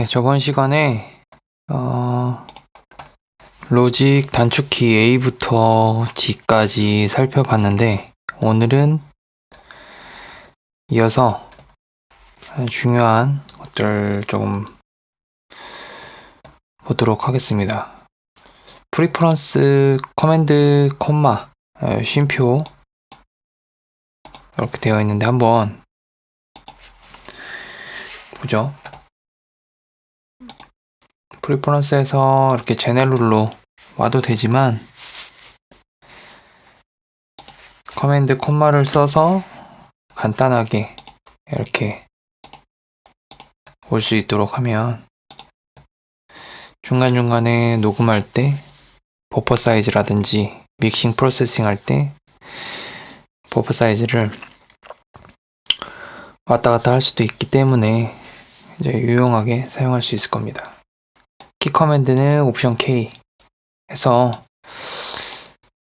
네, 저번 시간에 어, Logic 단축키 A부터 G까지 살펴봤는데 오늘은 이어서 중요한 것들 좀 보도록 하겠습니다. Preference command 콤마 어, 쉼표 이렇게 되어 있는데 한번 보죠. Preference에서 이렇게 General로 와도 되지만 command 콤마를 써서 간단하게 이렇게 올 수 있도록 하면 중간중간에 녹음할 때 버퍼 사이즈라든지 믹싱 processing 할 때 버퍼 사이즈를 왔다 갔다 할 수도 있기 때문에 이제 유용하게 사용할 수 있을 겁니다. 키 command는 옵션 K 해서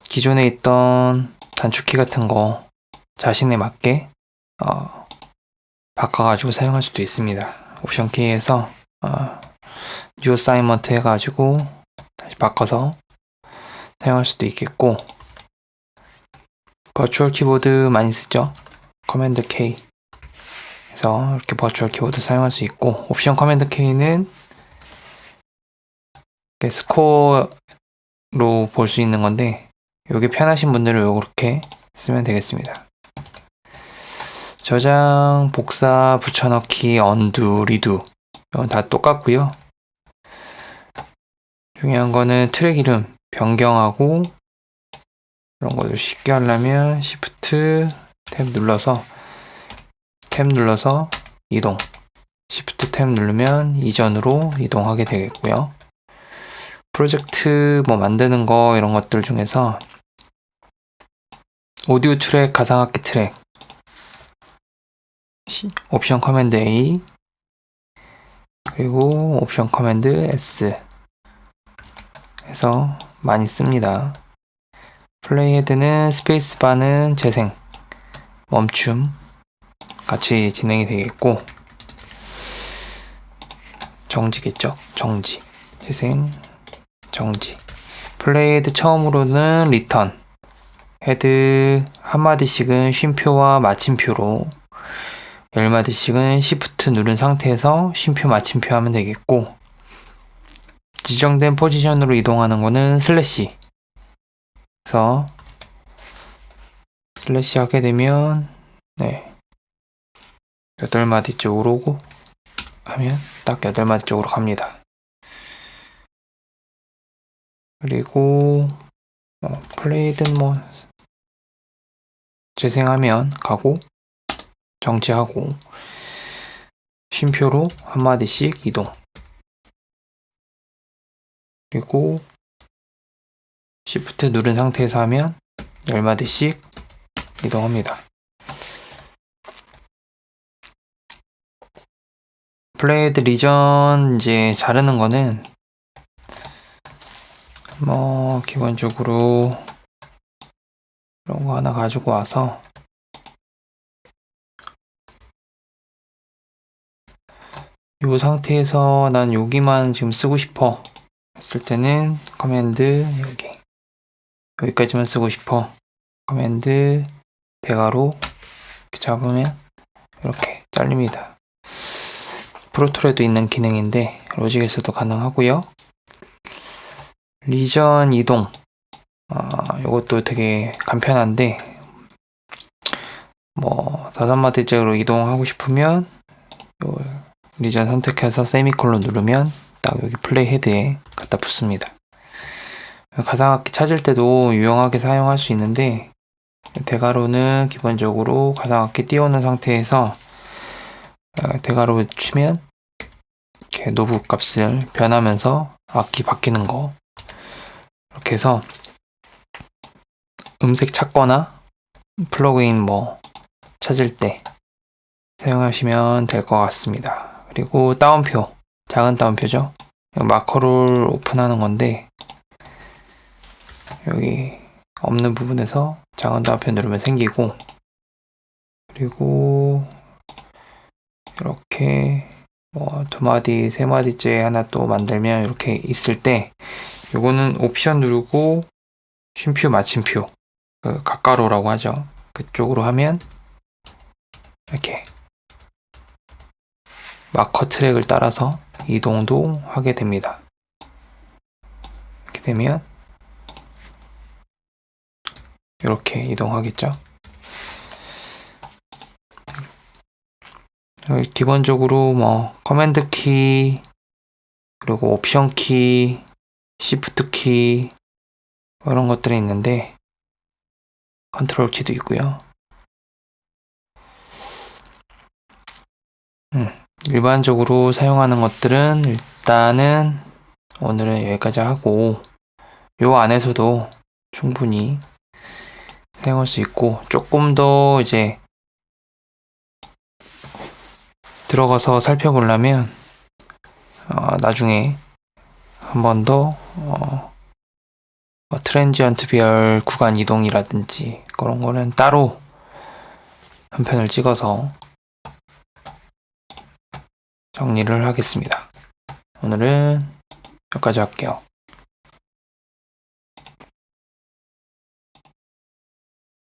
기존에 있던 단축키 같은 거 자신에 맞게 어, 바꿔가지고 사용할 수도 있습니다. 옵션 K에서 어, new assignment 해가지고 다시 바꿔서 사용할 수도 있겠고 virtual 키보드 많이 쓰죠? command K 그래서 이렇게 virtual 키보드 사용할 수 있고 옵션 command K는 스코어로 볼 수 있는 건데 이게 편하신 분들은 이렇게 쓰면 되겠습니다. 저장, 복사, 붙여넣기, undo, redo 이건 다 똑같고요. 중요한 거는 트랙 이름 변경하고 이런 것을 쉽게 하려면 Shift 탭 눌러서 탭 눌러서 이동 Shift 탭 누르면 이전으로 이동하게 되겠고요. 프로젝트 뭐 만드는 거 이런 것들 중에서 오디오 트랙, 가상악기 트랙 옵션 command A 그리고 옵션 command S 해서 많이 씁니다. playhead는 스페이스바는 재생, 멈춤 같이 진행이 되겠고 정지겠죠? 정지, 재생, 정지. playhead 처음으로는 return. head 한마디씩은 쉼표와 마침표로. 열마디씩은 Shift 누른 상태에서 쉼표 마침표 하면 되겠고. 지정된 포지션으로 이동하는 거는 슬래시. 그래서 슬래시 하게 되면 네. 8마디 쪽으로 오고 하면 딱 8마디 쪽으로 갑니다 그리고 어, play든 뭐 재생하면 가고 정지하고 쉼표로 한마디씩 이동 그리고 Shift 누른 상태에서 하면 10마디씩 이동합니다. 플레이드 리전 이제 자르는 거는 뭐 기본적으로 이런 거 하나 가지고 와서. 이 상태에서 난 여기만 지금 쓰고 싶어. 했을 때는 command 여기. 여기까지만 쓰고 싶어. command 대괄호. 이렇게 잡으면 이렇게 잘립니다. 프로토에도 있는 기능인데 Logic에서도 가능하고요 리전 이동 아, 이것도 되게 간편한데 뭐 다섯 마디째로 이동하고 싶으면 리전 선택해서 세미콜론 누르면 딱 여기 플레이 헤드에 갖다 붙습니다. 가상악기 찾을 때도 유용하게 사용할 수 있는데 대괄호는 기본적으로 가상악기 띄우는 상태에서 어, 대괄호 치면 이렇게 knob 값을 변하면서 악기 바뀌는 거 이렇게 해서 음색 찾거나 플러그인 뭐 찾을 때 사용하시면 될 것 같습니다. 그리고 따옴표 작은 따옴표죠. 마커를 오픈하는 건데 여기 없는 부분에서 작은 따옴표 누르면 생기고 그리고 이렇게 뭐 두 마디, 세 마디째 하나 또 만들면 이렇게 있을 때 요거는 옵션 누르고 쉼표 마침표 그 가까로라고 하죠. 그쪽으로 하면 이렇게 마커 트랙을 따라서 이동도 하게 됩니다. 이렇게 되면 이렇게 이동하겠죠. 기본적으로 뭐 command 키 그리고 옵션 키, Shift 키 이런 것들이 있는데 컨트롤 키도 있고요. 음, 일반적으로 사용하는 것들은 일단은 오늘은 여기까지 하고 요 안에서도 충분히 사용할 수 있고 조금 더 이제 들어가서 살펴보려면 어, 나중에 한 번 더 어, 뭐 transient 비열 구간 이동이라든지 그런 거는 따로 한 편을 찍어서 정리를 하겠습니다. 오늘은 여기까지 할게요.